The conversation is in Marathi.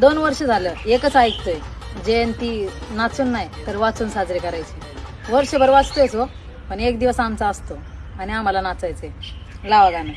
दोन वर्ष झालं एकच ऐकतोय. जयंती नाचून नाही तर वाचून साजरे करायचे. वर्षभर वाचतोयच हो पण एक दिवस आमचा असतो आणि आम्हाला नाचायचंय. लावा गाणं.